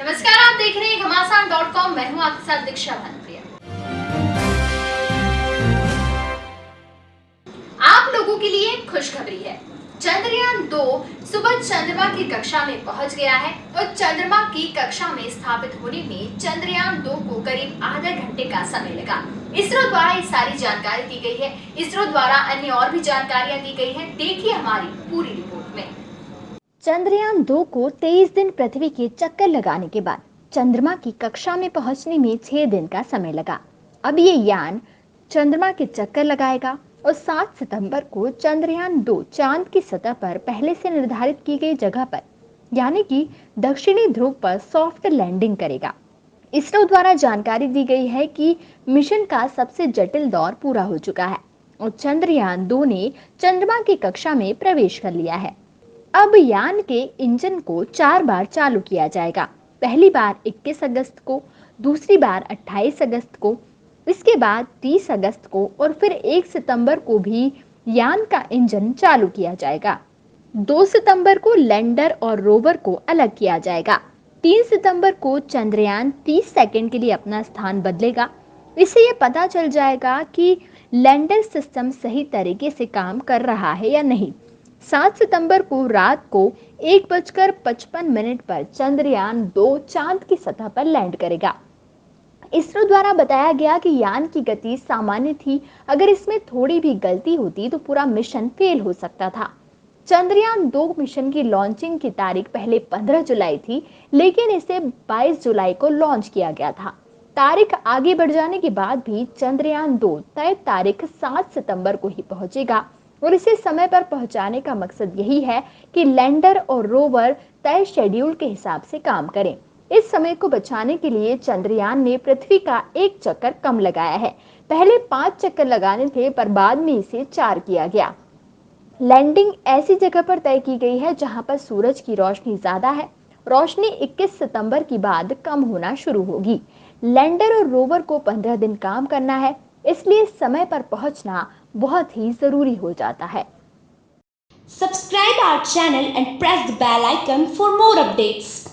नमस्कार, आप देख रहे हैं घमासान डॉट कॉम। मैं हूँ आपके साथ दीक्षा भानुप्रिया। आप लोगों के लिए खुशखबरी है। चंद्रयान दो सुबह चंद्रमा की कक्षा में पहुँच गया है और चंद्रमा की कक्षा में स्थापित होने में चंद्रयान दो को करीब आधा घंटे का समय लगा। इसरो द्वारा ये सारी जानकारी दी गई है। इसरो द्वारा अन्य और भी जानकारियाँ दी गई है। देखिए हमारी पूरी रिपोर्ट में। चंद्रयान दो को 23 दिन पृथ्वी के चक्कर लगाने के बाद चंद्रमा की कक्षा में पहुँचने में छह दिन का समय लगा। अब ये यान चंद्रमा के चक्कर लगाएगा और 7 सितंबर को चंद्रयान दो चाँद की सतह पर पहले से निर्धारित की गई जगह पर, यानी कि दक्षिणी ध्रुव पर सॉफ्ट लैंडिंग करेगा। इसरो द्वारा जानकारी दी गई है कि मिशन का सबसे जटिल दौर पूरा हो चुका है और चंद्रयान दो ने चंद्रमा की कक्षा में प्रवेश कर लिया है। अब यान के इंजन को चार बार चालू किया जाएगा। पहली बार 21 अगस्त को, दूसरी बार 28 अगस्त को, इसके बाद 30 अगस्त को और फिर 1 सितंबर को भी यान का इंजन चालू किया जाएगा। 2 सितंबर को लैंडर और रोवर को अलग किया जाएगा। 3 सितंबर को चंद्रयान 30 सेकंड के लिए अपना स्थान बदलेगा। इससे ये पता चल जाएगा कि लैंडर सिस्टम सही तरीके से काम कर रहा है या नहीं। सात सितंबर को रात को एक बजकर पचपन मिनट पर चंद्रयान दो चाँद की सतह पर लैंड करेगा। इसरो द्वारा बताया गया कि यान की गति सामान्य थी। अगर इसमें थोड़ी भी गलती होती तो पूरा मिशन फेल हो सकता था। चंद्रयान दो मिशन की लॉन्चिंग की तारीख पहले 15 जुलाई थी, लेकिन इसे 22 जुलाई को लॉन्च किया गया था। तारीख आगे बढ़ जाने के बाद भी चंद्रयान दो तय तारीख 7 सितंबर को ही पहुंचेगा। और इसे समय पर पहुँचाने का मकसद यही है कि लैंडर और रोवर तय शेड्यूल के हिसाब से काम करें। इस समय को बचाने के लिए चंद्रयान ने पृथ्वी का एक चक्कर कम लगाया है। पहले पाँच चक्कर लगाने थे, पर बाद में इसे चार किया गया। लैंडिंग ऐसी जगह पर तय की गई है जहाँ पर सूरज की रोशनी ज़्यादा है। रोशनी 21 सितंबर की बाद कम होना शुरू होगी। लैंडर और रोवर को 15 दिन काम करना है, इसलिए समय पर पहुँचना बहुत ही ज़रूरी हो जाता है। Subscribe our channel and press the bell icon for more updates